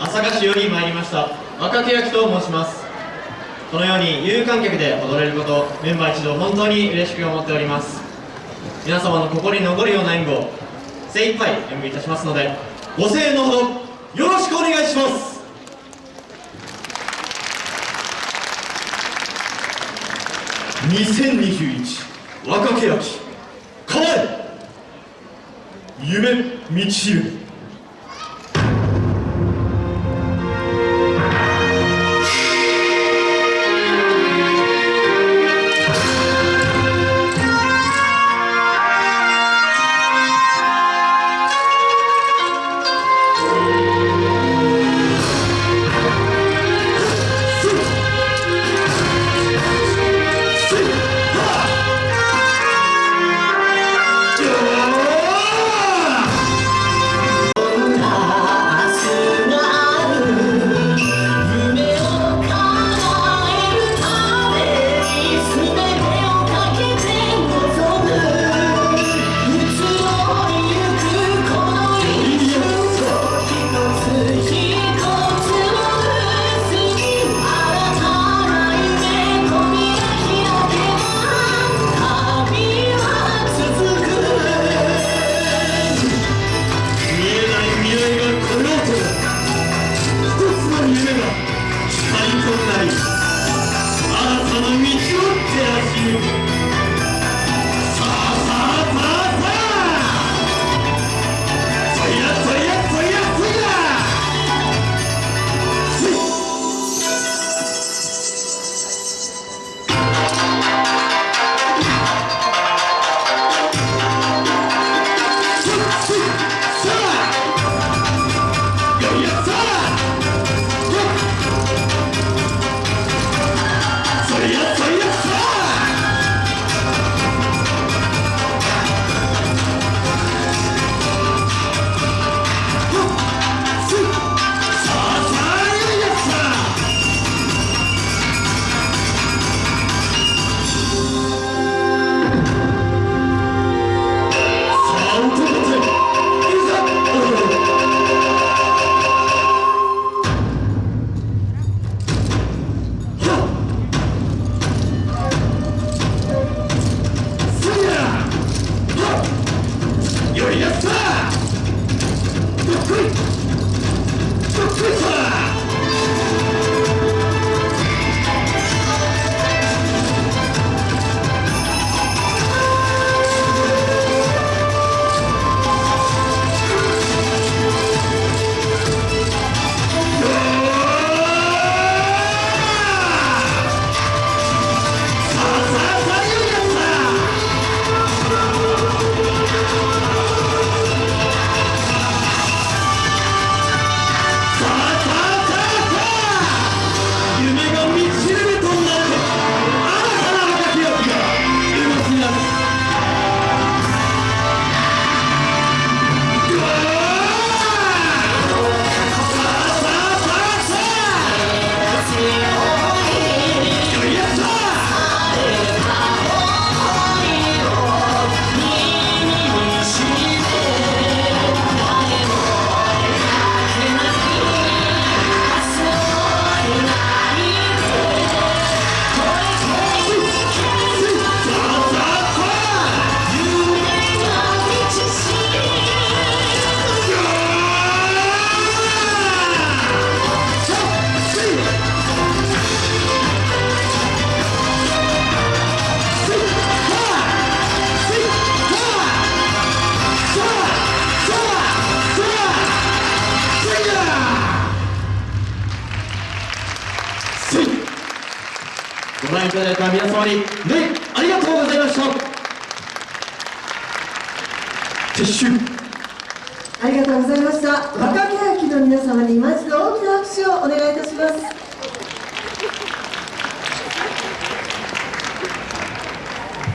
朝霞市より参りました若木焼と申します。このように有観客で踊れることメンバー一同本当に嬉しく思っております。皆様の心に残るような演舞を精一杯演舞いたしますのでご声援のほどよろしくお願いします。2021若手焼き構え!夢道しいただいた皆様にねありがとうございました。撤収。ありがとうございました。